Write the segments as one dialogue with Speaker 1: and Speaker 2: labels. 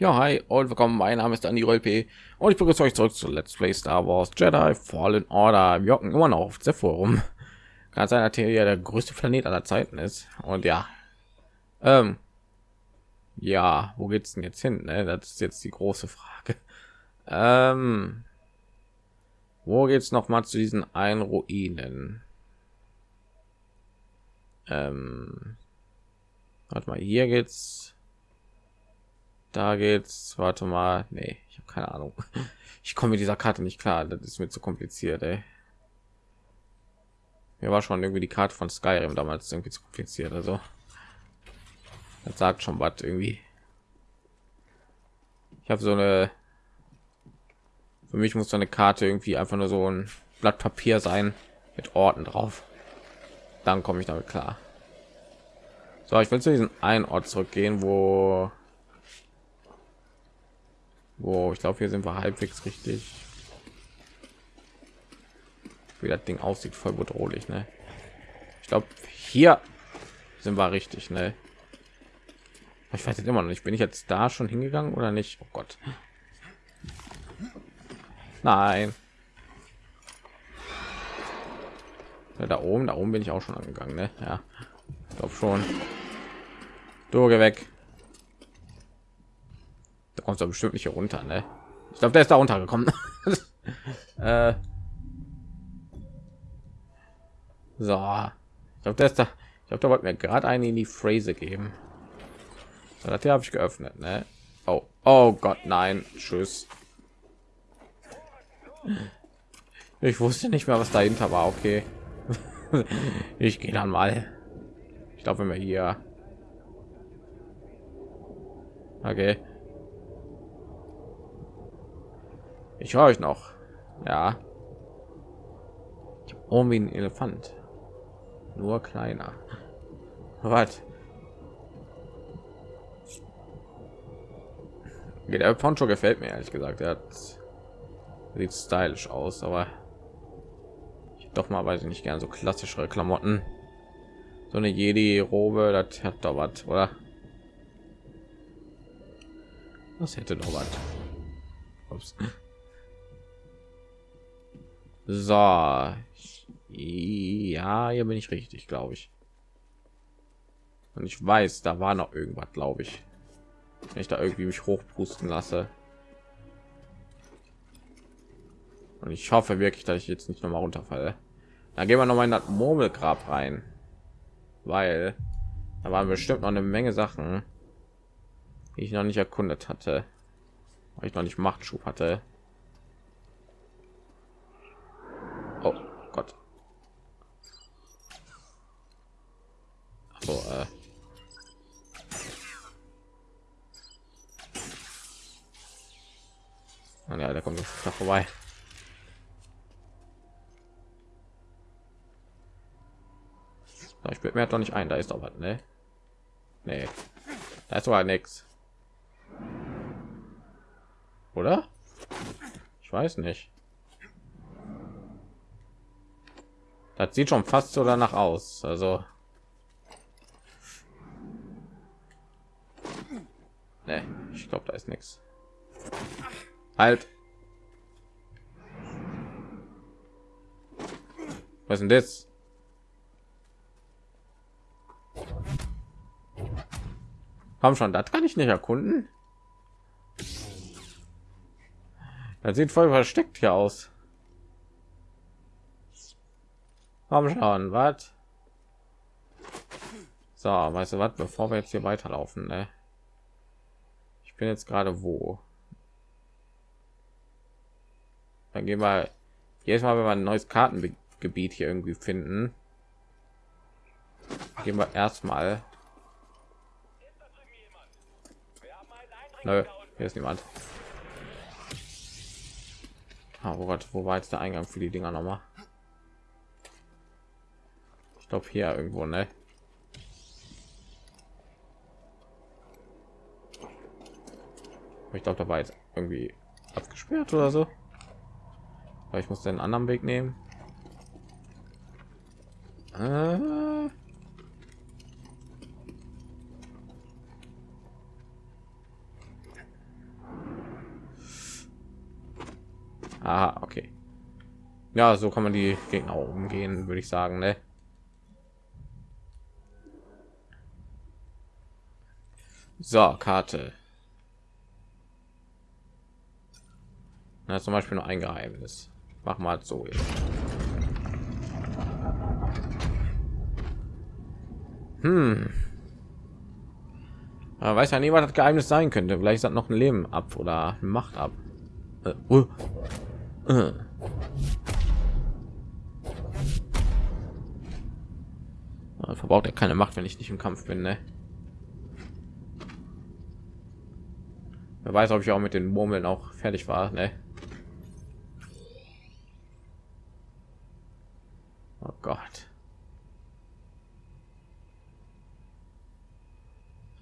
Speaker 1: Ja, hi und willkommen. Mein Name ist Andy P. und ich begrüße euch zurück zu Let's Play Star Wars Jedi Fallen Order. Wir hocken immer noch auf der Forum. Kann sein, dass hier der größte Planet aller Zeiten ist. Und ja, ähm, ja, wo geht's denn jetzt hin? Ne? Das ist jetzt die große Frage. Ähm, wo geht's noch mal zu diesen einen Ruinen? Ähm, warte mal, hier geht's da geht's. Warte mal. Nee, ich habe keine Ahnung. Ich komme mit dieser Karte nicht klar. Das ist mir zu kompliziert, ey. Mir war schon irgendwie die Karte von Skyrim damals irgendwie zu kompliziert. Also, das sagt schon was irgendwie. Ich habe so eine. Für mich muss so eine Karte irgendwie einfach nur so ein Blatt Papier sein mit Orten drauf. Dann komme ich damit klar. So, ich will zu diesem einen Ort zurückgehen, wo wo ich glaube, hier sind wir halbwegs richtig. Wie das Ding aussieht, voll bedrohlich, ne? Ich glaube, hier sind wir richtig, ne? Ich weiß jetzt immer noch nicht, bin ich jetzt da schon hingegangen oder nicht? Oh Gott. Nein. Ja, da oben, da oben bin ich auch schon angegangen, ne? Ja, ich glaube schon. Du geh weg kommt doch bestimmt nicht runter, ne? Ich glaube, der ist da runtergekommen. äh. So, ich glaube, der ist da. Ich glaube, da wollte mir gerade eine in die Phrase geben. So, das hier habe ich geöffnet, ne? Oh, oh Gott, nein, tschüss. Ich wusste nicht mehr, was dahinter war. Okay, ich gehe dann mal. Ich glaube, wenn wir hier. Okay. Ich höre euch noch. Ja. Ich habe irgendwie ein Elefant. Nur kleiner. Was? Der Poncho gefällt mir ehrlich gesagt. Er hat sieht stylisch aus, aber ich doch mal weiß ich nicht gern so klassischere Klamotten. So eine Jedi-Robe, das hat doch was, oder? Das hätte doch was. Ups. So. Ja, hier bin ich richtig, glaube ich. Und ich weiß, da war noch irgendwas, glaube ich. Wenn ich da irgendwie mich hochpusten lasse. Und ich hoffe wirklich, dass ich jetzt nicht noch mal runterfalle. Dann gehen wir noch mal in das Murmelgrab rein. Weil da waren bestimmt noch eine Menge Sachen, die ich noch nicht erkundet hatte. Weil ich noch nicht Machtschub hatte. So, äh. Oh, ja, der kommt da vorbei. Ich bin mir doch nicht ein, da ist doch was, ne? Nee. Da ist aber nichts. Oder? Ich weiß nicht. Das sieht schon fast so danach aus. Also Nee, ich glaube, da ist nichts. Halt. Was denn das? Komm schon, das kann ich nicht erkunden. Das sieht voll versteckt hier aus. Komm schon, was? So, weißt du was, bevor wir jetzt hier weiterlaufen, ne? Bin jetzt gerade wo? Dann gehen wir jedes mal wenn wir ein neues kartengebiet hier irgendwie finden gehen wir erstmal. Hier ist niemand. Ah, oh Gott, wo war jetzt der eingang für die dinger noch mal ich glaube hier irgendwo ne ich glaube da war jetzt irgendwie abgesperrt oder so Aber ich muss den anderen weg nehmen äh. Aha, okay. Ja, so kann man die Gegner umgehen, würde ich sagen, ne? So, Karte. Na, zum Beispiel nur ein Geheimnis. Mach mal so. Jetzt. Hm. Aber weiß ja nie, was das Geheimnis sein könnte. Vielleicht das noch ein Leben ab oder Macht ab. Äh, uh. uh. Verbraucht er keine Macht, wenn ich nicht im Kampf bin, ne? Wer weiß, ob ich auch mit den Murmeln auch fertig war, ne? Oh Gott.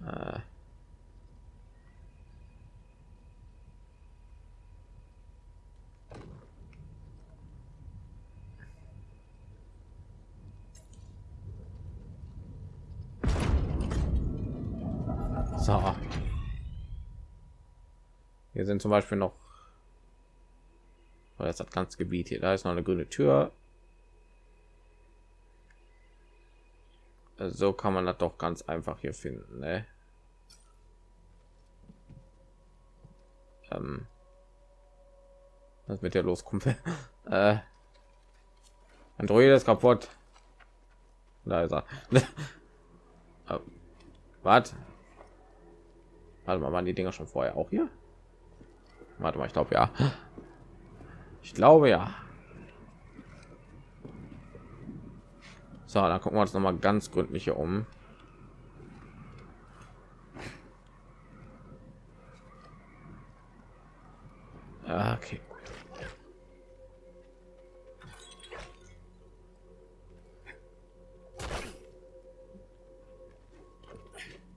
Speaker 1: Äh. So. Hier sind zum Beispiel noch das hat ganz Gebiet hier. Da ist noch eine grüne Tür. So kann man das doch ganz einfach hier finden. Ne? Ähm, was mit der los, äh, Android ist kaputt. Da ist er. äh, was? Warte mal, waren die Dinger schon vorher auch hier? Warte mal, ich glaube ja. Ich glaube ja. So, dann gucken wir uns noch mal ganz gründlich hier um. Okay.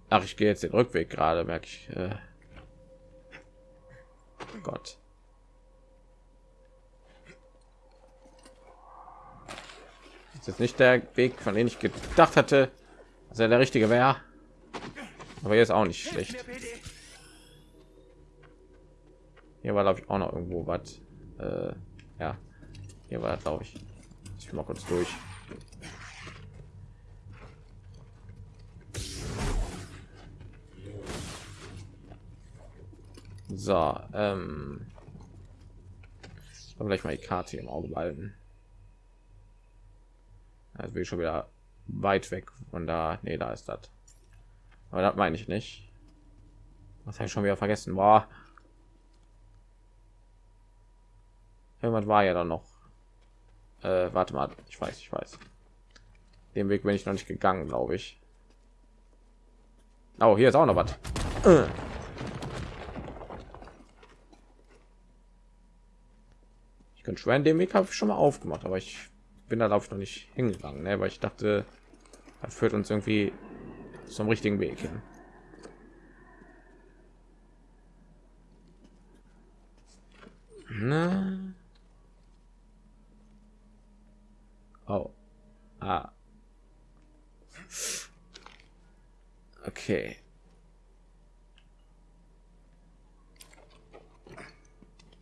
Speaker 1: Ach, ich gehe jetzt den Rückweg gerade, merke ich. Äh Gott. Ist jetzt nicht der Weg, von dem ich gedacht hatte, dass er der richtige wäre. Aber jetzt auch nicht schlecht. Hier war glaube ich auch noch irgendwo was. Äh, ja, hier war glaube ich. Ich mal kurz durch. So, ähm, gleich mal die Karte im Auge behalten. Also ich schon wieder weit weg von da. Nee, da ist das. Aber das meine ich nicht. Was habe ich schon wieder vergessen? War irgendwas war ja dann noch. Äh, warte mal, ich weiß, ich weiß. Den Weg bin ich noch nicht gegangen, glaube ich. Oh, hier ist auch noch was. Ich schwören, den Weg habe ich schon mal aufgemacht, aber ich bin da glaube ich noch nicht hingegangen, ne? weil ich dachte, er führt uns irgendwie zum richtigen Weg hin. Na? Oh. Ah. Okay.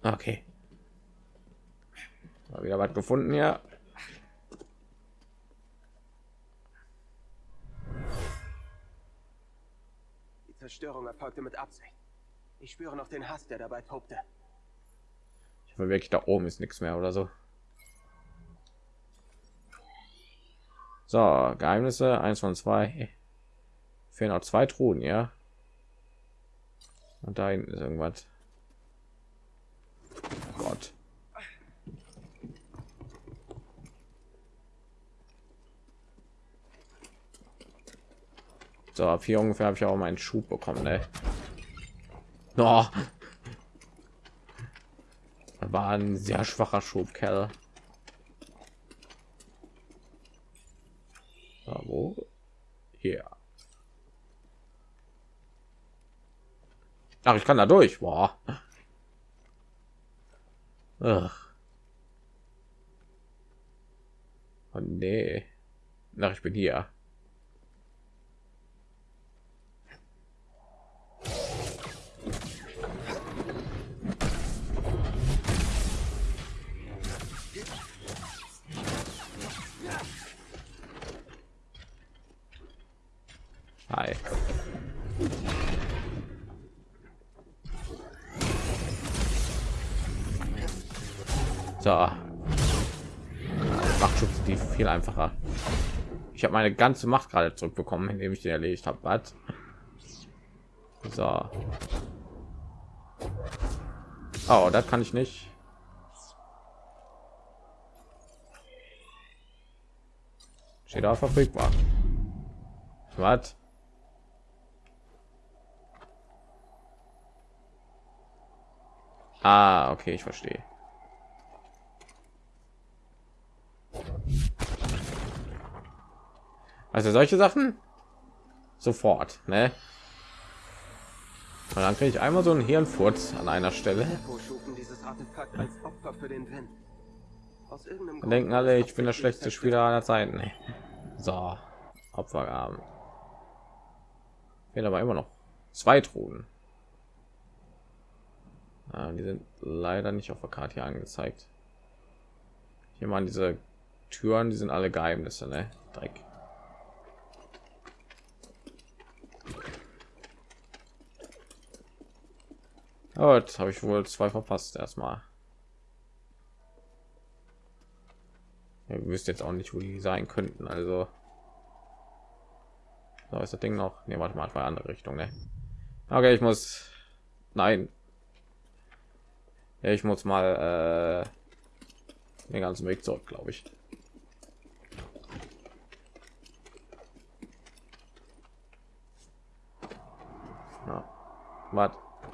Speaker 1: Okay. Mal wieder was gefunden ja
Speaker 2: Die Erfolgte mit Absicht. Ich spüre noch den Hass, der dabei tobte.
Speaker 1: Ich will wirklich da oben ist nichts mehr oder so. So, Geheimnisse eins von zwei. Fehlen noch zwei Truhen, ja. Und da hinten ist irgendwas. Gott. So, ab hier ungefähr habe ich auch meinen Schub bekommen. Ne? Oh. War ein sehr schwacher Schub, Kerl. Ja, wo? Hier. Ach, ich kann da durch. Boah. Ach. Oh, nee. Ach, ich bin hier. So. Macht die viel einfacher. Ich habe meine ganze Macht gerade zurückbekommen, indem ich den erledigt habe. Was? So. Oh, das kann ich nicht. Steht auch verfügbar. Was? Ah, okay, ich verstehe. Also solche Sachen sofort, ne? Und dann kriege ich einmal so einen Hirnfurz an einer Stelle. Dann denken alle, ich bin der schlechteste Spieler aller Zeiten. So, Opfergaben. Fehlen aber immer noch zwei Truhen. Ja, die sind leider nicht auf der Karte hier angezeigt. Hier mal diese Türen, die sind alle Geheimnisse, ne? Dreck. Gut, habe ich wohl zwei verpasst erstmal. Ihr wisst jetzt auch nicht, wo die sein könnten, also. So ist das Ding noch. Ne, warte mal, war andere Richtung, ne? Okay, ich muss. Nein. Ich muss mal äh, den ganzen Weg zurück, glaube ich. Ja.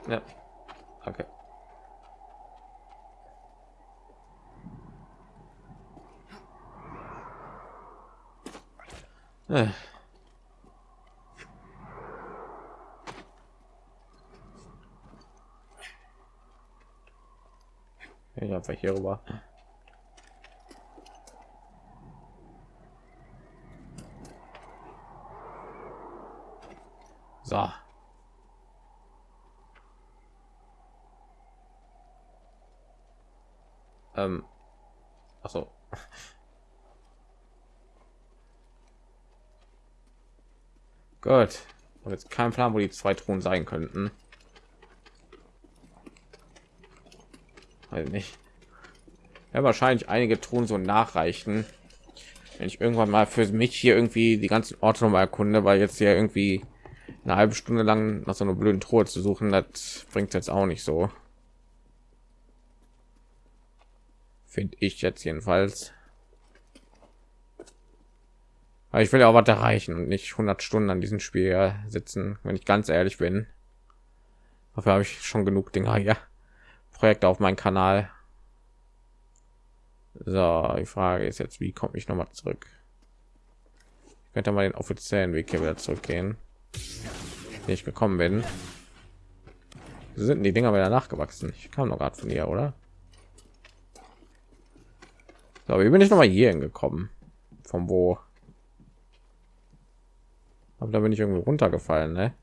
Speaker 1: Ja. Okay. Äh. Ich einfach hier rüber. So. Ähm. Achso. Gut. Und jetzt kein Plan, wo die zwei Thronen sein könnten. Weiß nicht. Ja, wahrscheinlich einige Truhen so nachreichen. Wenn ich irgendwann mal für mich hier irgendwie die ganzen Orte noch mal erkunde, weil jetzt hier irgendwie eine halbe Stunde lang nach so einer blöden Truhe zu suchen, das bringt jetzt auch nicht so. Finde ich jetzt jedenfalls. Aber ich will ja auch was erreichen und nicht 100 Stunden an diesem Spiel sitzen, wenn ich ganz ehrlich bin. Dafür habe ich schon genug Dinger hier. Projekte auf meinem Kanal. So, die Frage ist jetzt, wie komme ich noch mal zurück? Ich könnte mal den offiziellen Weg hier wieder zurückgehen, wie ich gekommen bin. Sind die Dinger wieder nachgewachsen? Ich kam noch gerade von hier, oder? So, wie bin ich noch mal hier hingekommen? Von wo? Aber da bin ich irgendwie runtergefallen, ne?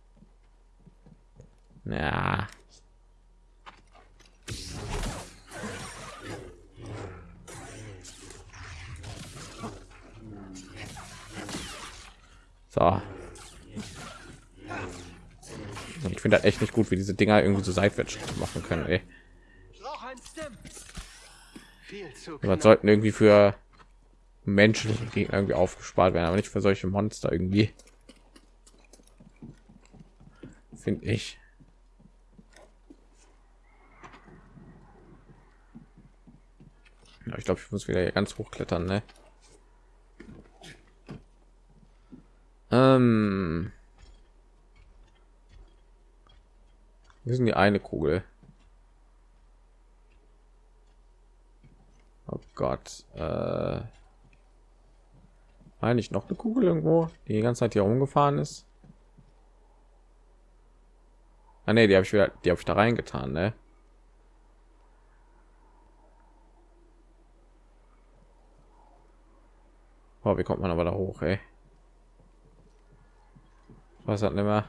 Speaker 1: Ja. So. Ich finde das echt nicht gut, wie diese Dinger irgendwie so seitwärts machen können. Ey. Man sollten irgendwie für Menschen irgendwie aufgespart werden, aber nicht für solche Monster irgendwie. Finde ich. Ja, ich glaube, ich muss wieder ganz hoch klettern, ne? Ähm. Wir sind die eine Kugel. Oh Gott. Äh, eigentlich noch eine Kugel irgendwo, die die ganze Zeit hier rumgefahren ist. Ah, nee, die habe ich wieder, die habe ich da reingetan, ne? Oh, wie kommt man aber da hoch, ey? Was hat nicht mehr?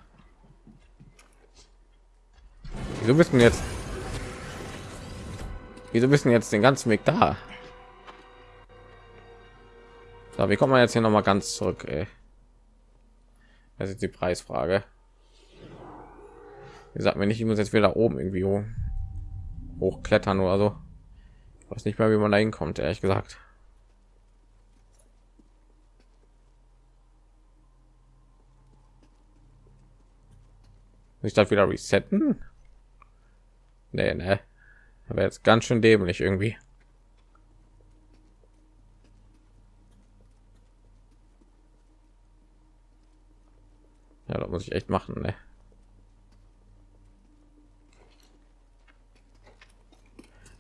Speaker 1: Wieso wissen jetzt? Wieso wissen jetzt den ganzen Weg da? So, wie kommt man jetzt hier noch mal ganz zurück? Ey? Das ist die Preisfrage. Wie sagt mir nicht, ich muss jetzt wieder oben irgendwie hoch, hochklettern oder so. weiß nicht mehr wie man da hinkommt ehrlich gesagt ich darf wieder resetten nee, ne aber jetzt ganz schön dämlich irgendwie ja das muss ich echt machen ne?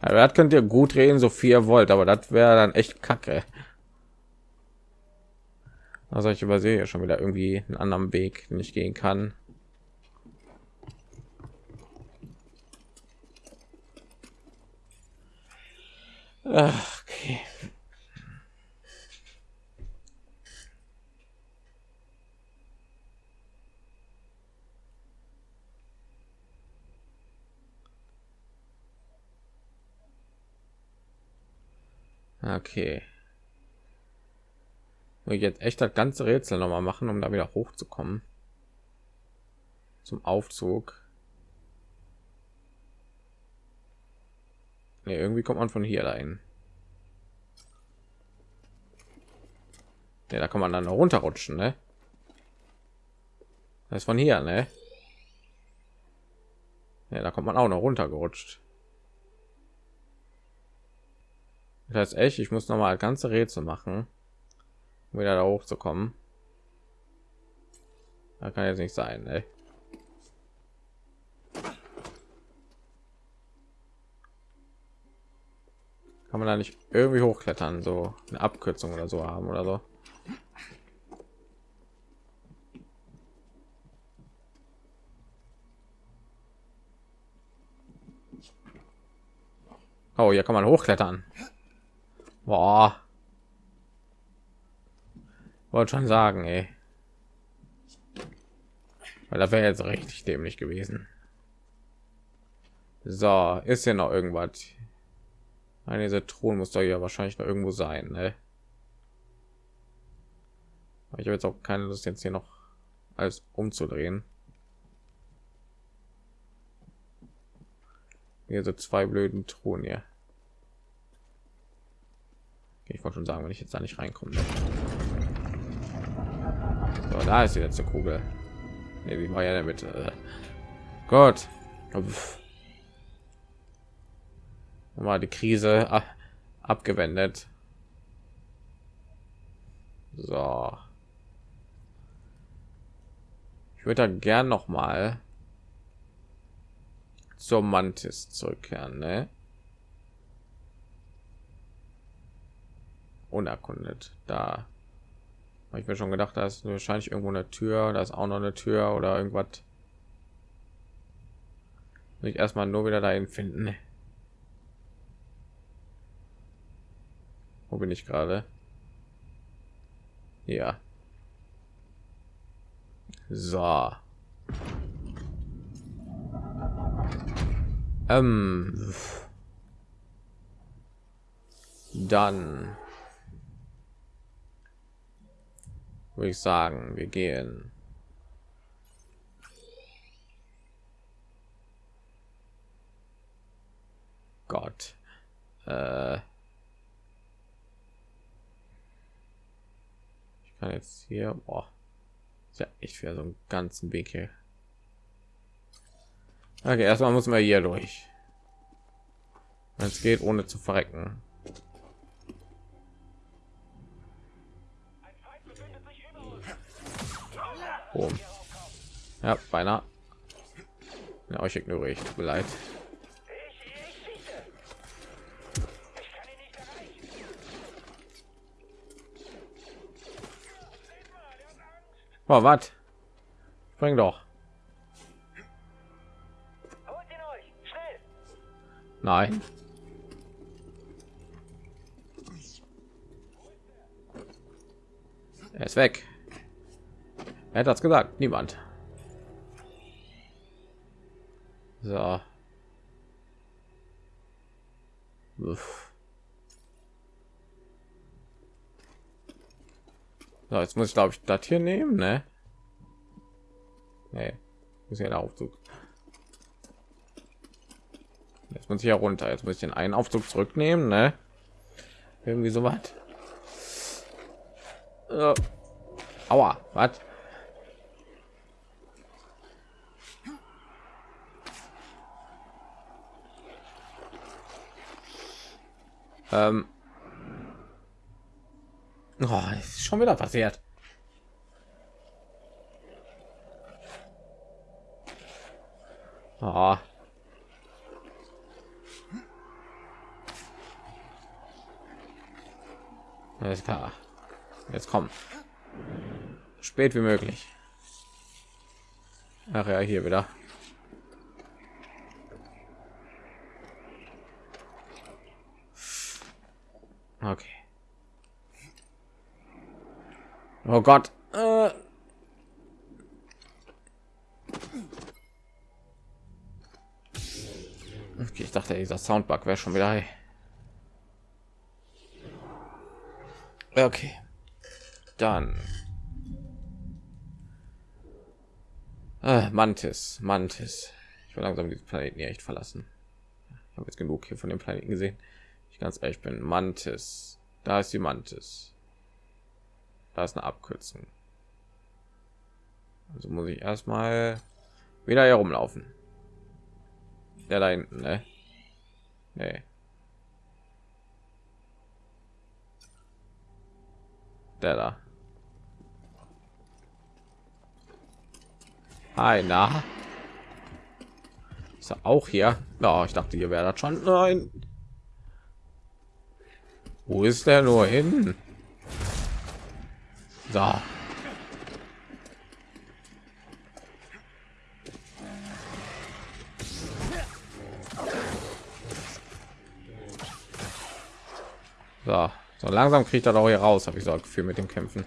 Speaker 1: Aber das könnt ihr gut reden, so viel ihr wollt, aber das wäre dann echt kacke. Also ich übersehe ja schon wieder irgendwie einen anderen Weg, den ich gehen kann. Ach, okay. Okay. Will ich jetzt echt das ganze Rätsel noch mal machen, um da wieder hochzukommen. Zum Aufzug. Nee, irgendwie kommt man von hier dahin. Nee, da kann man dann runterrutschen, ne? Das ist von hier, ne? Ja, da kommt man auch noch runtergerutscht. Das heißt echt, ich muss noch mal ganze Rätsel machen, um wieder da hochzukommen. Da kann jetzt nicht sein, ey. Kann man da nicht irgendwie hochklettern, so eine Abkürzung oder so haben oder so? Oh, hier kann man hochklettern. Boah. Wollte schon sagen, ey. Weil da wäre jetzt richtig dämlich gewesen. So, ist ja noch irgendwas. Eine dieser Thron muss da ja wahrscheinlich noch irgendwo sein, ne? Ich habe jetzt auch keine Lust jetzt hier noch alles umzudrehen. Hier so zwei blöden Thron hier. Ich wollte schon sagen, wenn ich jetzt da nicht reinkomme. So, da ist die letzte Kugel. Nee, wie war ja damit? Äh, Gott. Mal die Krise abgewendet. So. Ich würde da gern noch mal zur Mantis zurückkehren, ne? Unerkundet. Da habe ich mir schon gedacht, da ist wahrscheinlich irgendwo eine Tür, da ist auch noch eine Tür oder irgendwas. Ich erstmal nur wieder dahin finden. Wo bin ich gerade? Ja. So. Ähm. Dann würde ich sagen, wir gehen. Gott. Äh ich kann jetzt hier, boah, ja ich für so einen ganzen Weg hier. Okay, erstmal muss man hier durch. Es geht ohne zu verrecken. Boom. Ja, beinahe. Ja, euch ignoriere ich. Tut mir leid. Oh, was? Spring doch. Nein. Er ist weg. Er hat das gesagt, niemand. So. Uff. So, jetzt muss ich glaube ich das hier nehmen, ne? Nee, muss ja der Aufzug. Jetzt muss ich ja runter. Jetzt muss ich den einen Aufzug zurücknehmen, ne? Irgendwie so was. Äh, aua, was? Ähm. Oh, ist schon wieder passiert. Oh. Alles klar. Jetzt kommen. Spät wie möglich. Ach ja, hier wieder. Okay. Oh Gott. Äh. Okay, ich dachte, dieser Soundbug wäre schon wieder. Okay. Dann. Äh, Mantis, Mantis. Ich will langsam diesen Planeten hier echt verlassen. Ich habe jetzt genug hier von dem Planeten gesehen. Ganz ehrlich bin. Mantis. Da ist die Mantis. Da ist eine Abkürzung. Also muss ich erstmal wieder herumlaufen. Der da hinten, ne? Nee. Der da. Hi, na? Ist er auch hier? Ja, ich dachte, ihr werdet schon. Nein. Wo ist der nur hin? So. So, so langsam kriegt er doch hier raus, habe ich so ein Gefühl mit dem Kämpfen.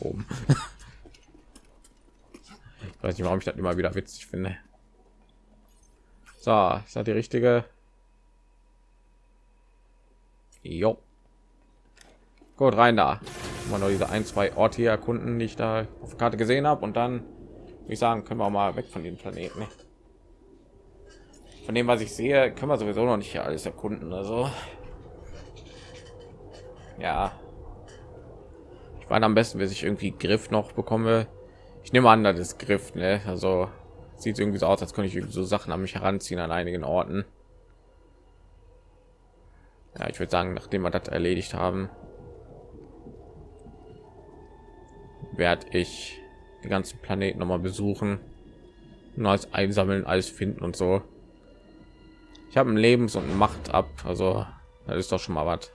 Speaker 1: Oben. ich weiß nicht, warum ich das immer wieder witzig finde. So, ist das die richtige? Jo. Gut, rein da. Mal nur diese ein, zwei Orte hier erkunden, die ich da auf der Karte gesehen habe. Und dann, würde ich sagen, können wir mal weg von den Planeten. Von dem, was ich sehe, können wir sowieso noch nicht alles erkunden. Also, ja. Ich war am besten, bis ich irgendwie Griff noch bekomme. Ich nehme an, das ist Griff, ne? Also, sieht irgendwie so aus, als könnte ich so Sachen an mich heranziehen an einigen Orten. Ja, ich würde sagen, nachdem wir das erledigt haben, werde ich die ganzen Planeten noch mal besuchen, neues einsammeln, alles finden und so. Ich habe ein Lebens- und Macht ab, also das ist doch schon mal was.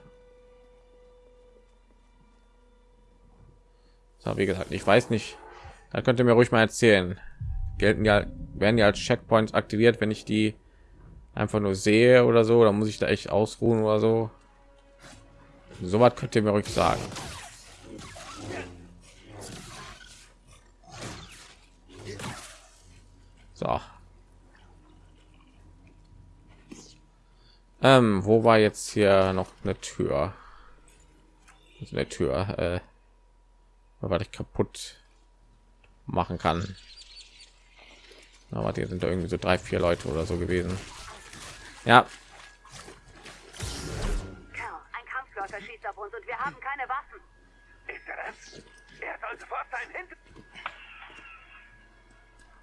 Speaker 1: So, wie gesagt, ich weiß nicht, da könnt ihr mir ruhig mal erzählen. Gelten ja, werden ja als Checkpoints aktiviert, wenn ich die einfach nur sehe oder so, dann muss ich da echt ausruhen oder so. So was könnt ihr mir ruhig sagen. So. Ähm, wo war jetzt hier noch eine Tür? Also eine Tür, äh, weil ich kaputt machen kann. Aber die sind da irgendwie so drei, vier Leute oder so gewesen. Ja.
Speaker 3: Ein Kampfläufer schießt auf uns und wir haben keine Waffen.
Speaker 4: Ist er das? Er soll sofort sein Hinter...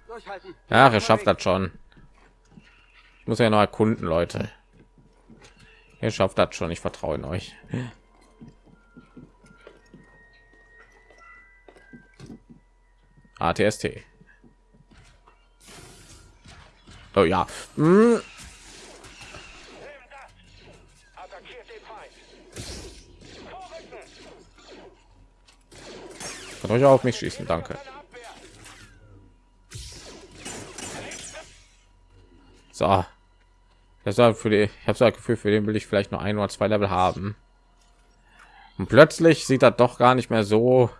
Speaker 2: Durchhalten.
Speaker 1: Ja, er schafft das schon. Ich muss ja noch erkunden, Leute. Ihr schafft das schon. Ich vertraue in euch. ATST. Oh ja. Hm. Kann euch auf mich schießen, danke. So. Das war für die. Ich habe so ein Gefühl, für den will ich vielleicht nur ein oder zwei Level haben. Und plötzlich sieht das doch gar nicht mehr so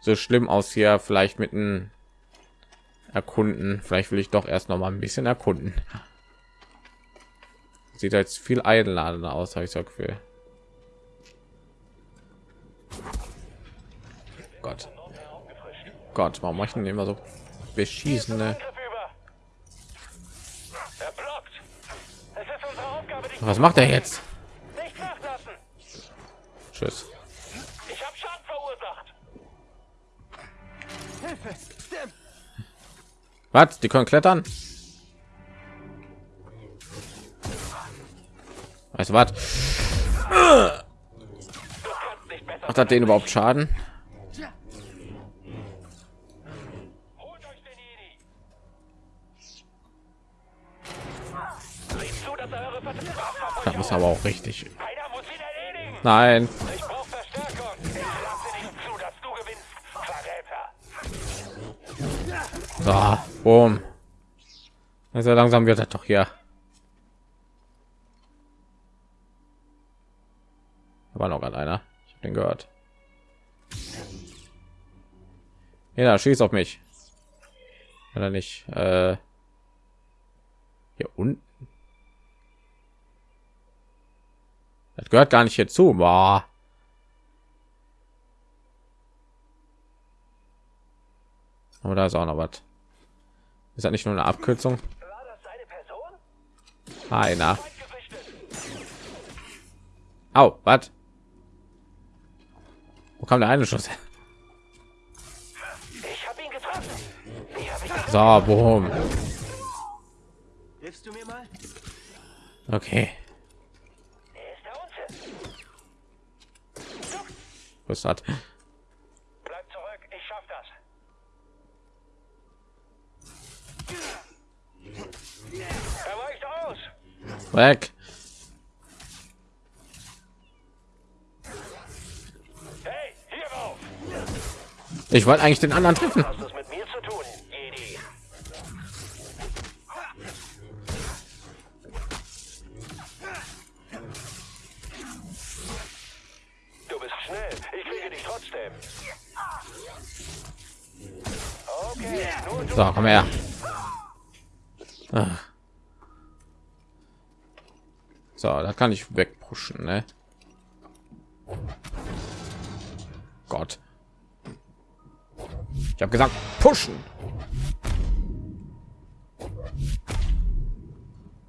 Speaker 1: so schlimm aus hier. Vielleicht mit einem erkunden. Vielleicht will ich doch erst noch mal ein bisschen erkunden. Sieht jetzt viel einladender aus, habe ich so Gefühl. Gott. Gott, warum machen immer so beschießende? Was macht er jetzt? Tschüss.
Speaker 4: Ich habe verursacht.
Speaker 1: Was? Die können klettern? Weißt du was? Macht das den überhaupt Schaden? Das ist aber auch richtig.
Speaker 4: Muss.
Speaker 1: Nein.
Speaker 4: Ich brauche Verstärkung. Ich lasse nicht zu, dass du gewinnst. Verräter.
Speaker 1: So, boom. Also langsam wird das doch hier. Da war noch gerade einer. Ich habe den gehört. Ja, schießt auf mich. Oder nicht? Äh, hier unten. Das gehört gar nicht hierzu. Boah. Aber da ist auch noch was. Ist das nicht nur eine Abkürzung? Einer.
Speaker 4: Gesichtet.
Speaker 1: Au, was? Wo kam der eine Schuss? So, boom.
Speaker 2: Hilfst du mir mal?
Speaker 1: Okay. Was hat? Weg. Ich wollte eigentlich den anderen treffen. Kann ich wegpushen, ne? Gott. Ich habe gesagt, pushen.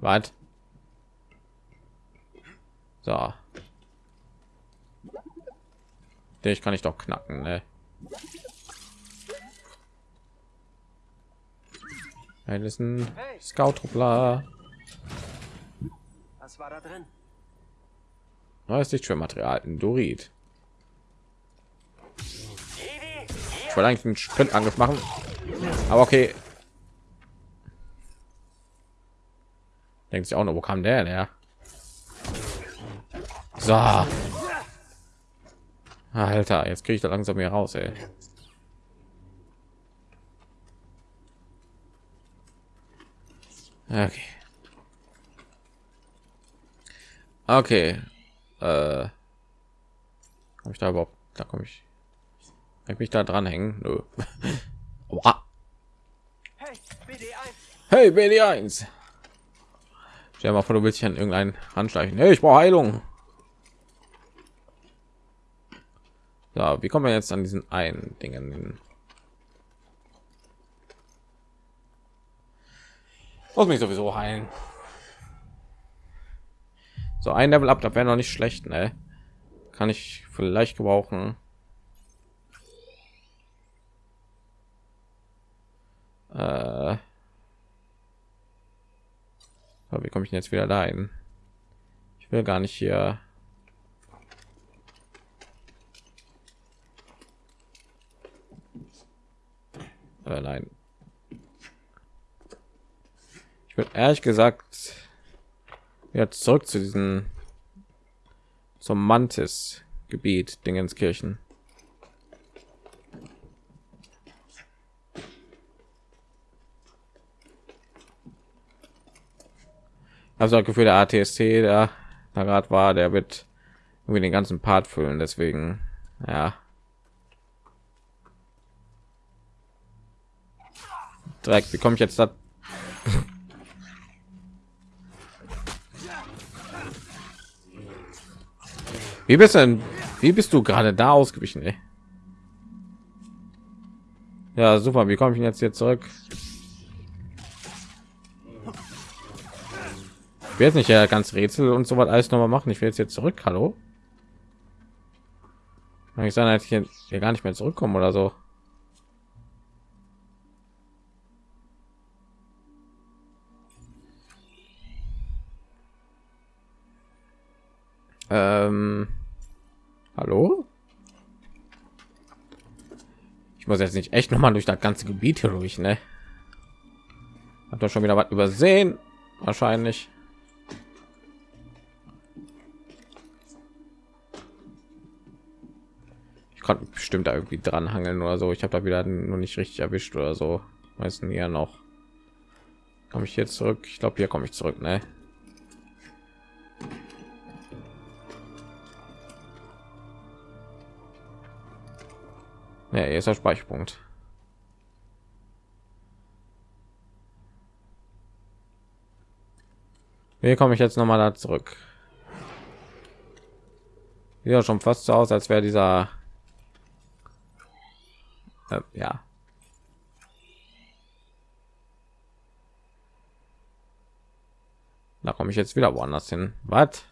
Speaker 1: Was? So. Den kann ich doch knacken, ne? Ist ein Scout-Truppler.
Speaker 2: Was war da drin?
Speaker 1: Neues Lichtschwermaterial, ein Dorit. Ich wollte eigentlich einen Sprintangriff machen, aber okay. Denkt sich auch noch, wo kam der her? So. Alter, jetzt kriege ich da langsam hier raus, ey. Okay. Okay. Äh. Komm ich da überhaupt? Da komme ich. Ich mich da dranhängen? Nö. Aua.
Speaker 2: Hey, BD1!
Speaker 1: Hey, BD1. Stell mal vor, du willst dich an irgendeinen anschleichen. Hey, ich brauche Heilung. So, wie kommen wir jetzt an diesen einen Dingen hin? Muss mich sowieso heilen. So ein Level up, da wäre noch nicht schlecht, ne? Kann ich vielleicht gebrauchen. Äh, aber wie komme ich jetzt wieder dahin? Ich will gar nicht hier. Äh, nein. Ich will ehrlich gesagt jetzt zurück zu diesem zum Mantis Gebiet Dingenskirchen. Also das Gefühl, der ATSC, der da gerade war, der wird irgendwie den ganzen Part füllen. Deswegen, ja. Dreck, wie komme ich jetzt da? Wie bist du denn? Wie bist du gerade da ausgewichen? Ey? Ja, super. Wie komme ich jetzt hier zurück? Ich will jetzt nicht ja ganz Rätsel und so was alles noch mal machen. Ich will jetzt hier zurück. Hallo? Kann ich sagen, ich hier gar nicht mehr zurückkommen oder so? Ähm, hallo? Ich muss jetzt nicht echt noch mal durch das ganze Gebiet hier durch, ne? Hat doch schon wieder was übersehen, wahrscheinlich. Ich konnte bestimmt da irgendwie dran hangeln oder so. Ich habe da wieder nur nicht richtig erwischt oder so. Meistens ja noch. Komme ich hier zurück? Ich glaube, hier komme ich zurück, ne? Ja, hier ist der Speicherpunkt. Wie komme ich jetzt noch mal da zurück? Ja, schon fast so aus, als wäre dieser äh, ja. Da komme ich jetzt wieder woanders hin. Was?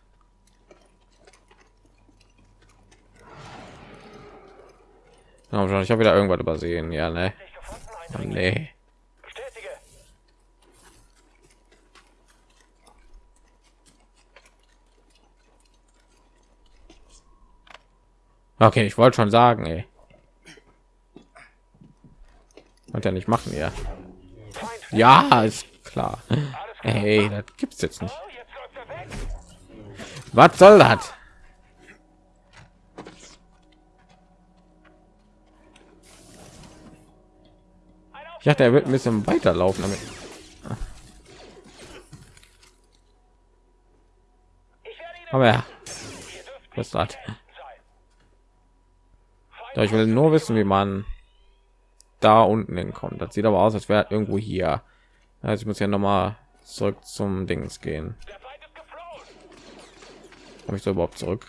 Speaker 1: Ich habe wieder irgendwas übersehen. Ja, ne? Oh, nee. Okay, ich wollte schon sagen, ey. Und ja nicht machen, ja. Ja, ist klar. Hey, das gibt's jetzt nicht. Was soll das? Ich dachte, er wird ein bisschen weiterlaufen damit. Aber ja, hat. ich will nur wissen, wie man da unten hinkommt. Das sieht aber aus, als wäre irgendwo hier. Also ich muss ja noch mal zurück zum Dings gehen. Komme ich so überhaupt zurück?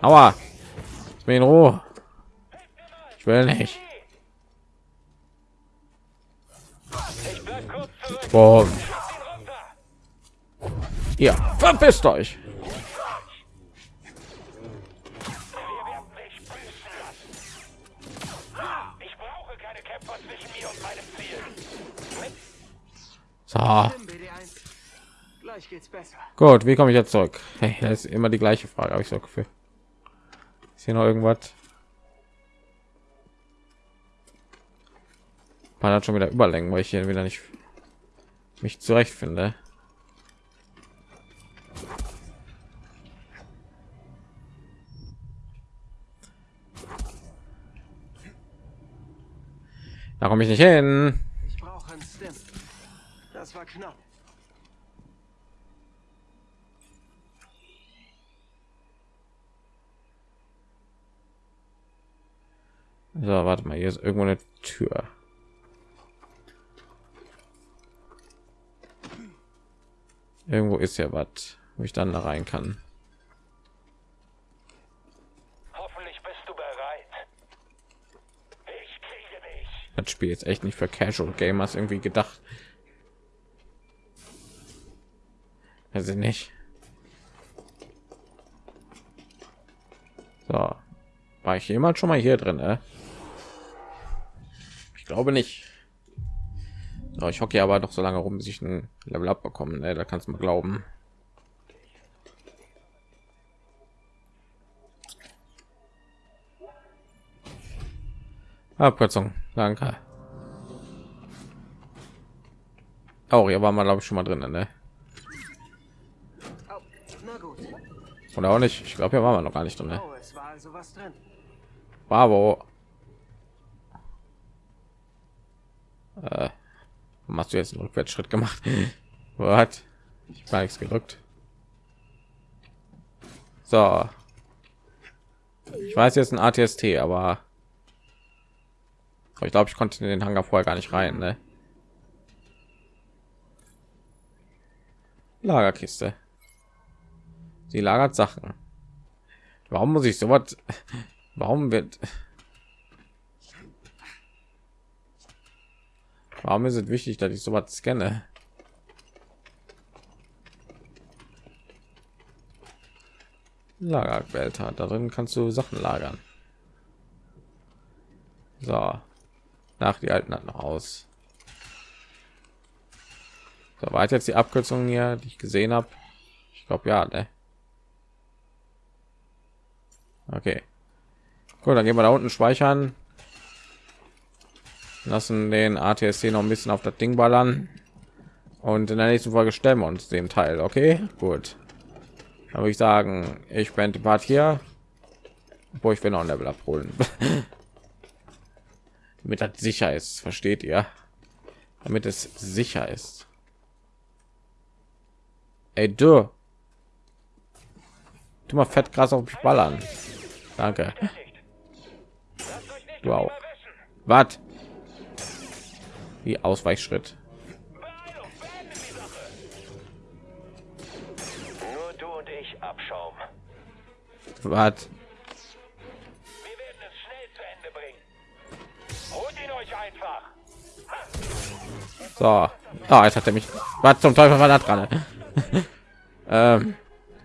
Speaker 1: Aua. Lass mich in Ruhe. Ich will nicht.
Speaker 4: Runter.
Speaker 1: Ihr verpisst euch.
Speaker 4: Wir werden dich büßen lassen. Ich brauche keine Kämpfer zwischen mir und meinem Ziel.
Speaker 1: So,
Speaker 2: Nimm BD1. Gleich geht's besser.
Speaker 1: gut. Wie komme ich jetzt zurück? Hey, das ist immer die gleiche Frage. Habe ich so Gefühl. Ist hier noch irgendwas? Man hat schon wieder Überlängen, weil ich hier wieder nicht mich zurechtfinde. Da komme ich nicht hin.
Speaker 2: Ich brauche einen Stim. Das war knapp.
Speaker 1: So, warte mal, hier ist irgendwo eine Tür. Irgendwo ist ja was, wo ich dann da rein kann.
Speaker 4: Hoffentlich bist du bereit. Ich kriege dich.
Speaker 1: Das Spiel ist echt nicht für Casual Gamers irgendwie gedacht. Also nicht. So, war ich jemand schon mal hier drin? Äh? Ich glaube nicht. So, ich hocke aber doch so lange rum, bis ich ein Level up bekommen. Ne? Da kannst du mal glauben. Abkürzung, danke. Auch hier war man glaube ich schon mal drin, ne? Oder auch nicht. Ich glaube, hier waren wir noch gar nicht drin. Ne?
Speaker 2: Oh, war also.
Speaker 1: Bravo. Äh, hast du jetzt einen Rückwärtsschritt gemacht? Was? Ich war nichts gedrückt. So. Ich weiß jetzt ein ATST, aber aber ich glaube, ich konnte in den Hangar vorher gar nicht rein. Ne? Lagerkiste. Sie lagert Sachen. Warum muss ich so was? Warum wird? Warum ist es wichtig, dass ich so was scanne? Lagerbehälter. Darin kannst du Sachen lagern. So. Nach die alten hat noch aus. So, war jetzt die Abkürzung hier, die ich gesehen habe? Ich glaube ja, ne? Okay. Gut, dann gehen wir da unten speichern. Lassen den ATSC noch ein bisschen auf das Ding ballern. Und in der nächsten Folge stellen wir uns den Teil. Okay, gut. Dann würde ich sagen, ich bin die Part hier. Wo ich will noch ein Level abholen. Damit das sicher ist, versteht ihr? Damit es sicher ist. Ey, du. Tu mal fett krass auf mich ballern. Danke. Du auch. Was? Wie Ausweichschritt.
Speaker 4: Nur du und ich Abschaum.
Speaker 1: Was?
Speaker 4: Wir werden es schnell zu Ende bringen. Holt ihn euch einfach.
Speaker 1: So. Ah, jetzt hat er mich. Was zum Teufel war da dran? ähm,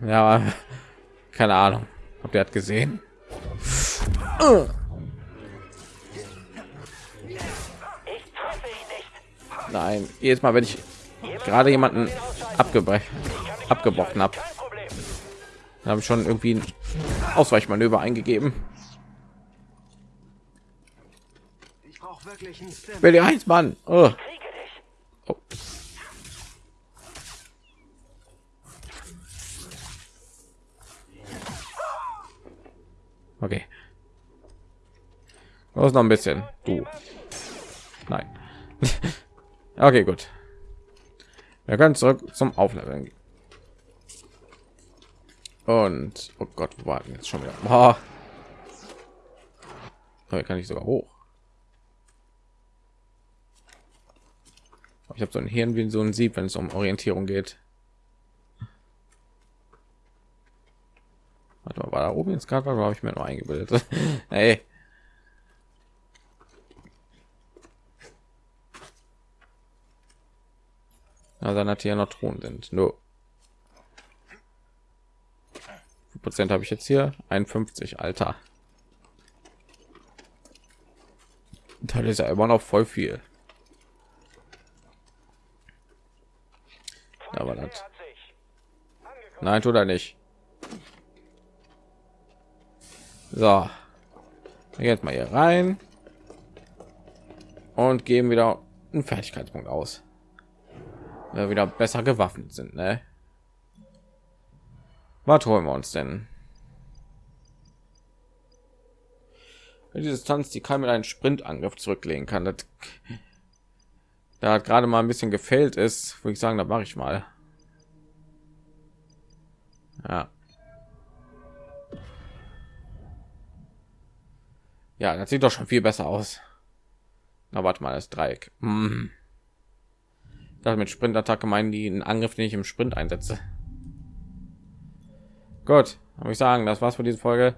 Speaker 1: ja, keine Ahnung. Habt ihr hat gesehen? Nein, jedes Mal, wenn ich gerade jemanden abgebrochen abgebrochen habe,
Speaker 4: Kein Problem.
Speaker 1: habe ich schon irgendwie ein Ausweichmanöver eingegeben.
Speaker 2: Ich brauche wirklich einen Stim.
Speaker 1: Will die eins, Mann. Oh. Oh. Okay. Los noch ein bisschen. Du. Okay, gut. Wir können zurück zum Aufleveln. Und oh Gott, warten jetzt schon wieder? Boah. Hier kann ich sogar hoch. Ich habe so ein Hirn wie so ein Sieb, wenn es um Orientierung geht. Warte mal, war da oben jetzt gerade, habe ich mir noch eingebildet. hey. Also hat hier noch Thron sind. Nur Prozent habe ich jetzt hier 51 Alter. Da ist ja immer noch voll viel. War das. Nein, tut er nicht. So. Jetzt mal hier rein. Und geben wieder einen Fertigkeitspunkt aus. Wir wieder besser gewaffnet sind, ne? Was holen wir uns denn? Die Distanz, die kann mit einem Sprintangriff zurücklegen kann. Das, da hat gerade mal ein bisschen gefällt ist, würde ich sagen, da mache ich mal. Ja. Ja, das sieht doch schon viel besser aus. Na, warte mal, das Dreieck. Hm. Das mit Sprintattacke meinen die einen Angriff, den ich im Sprint einsetze. Gut, habe ich sagen, das war's für diese Folge.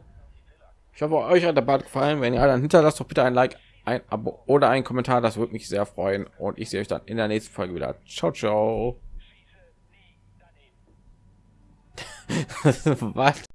Speaker 1: Ich hoffe, euch hat der Bad gefallen. Wenn ihr dann hinterlasst doch bitte ein Like, ein Abo oder ein Kommentar. Das würde mich sehr freuen. Und ich sehe euch dann in der nächsten Folge wieder. Ciao, ciao. Was?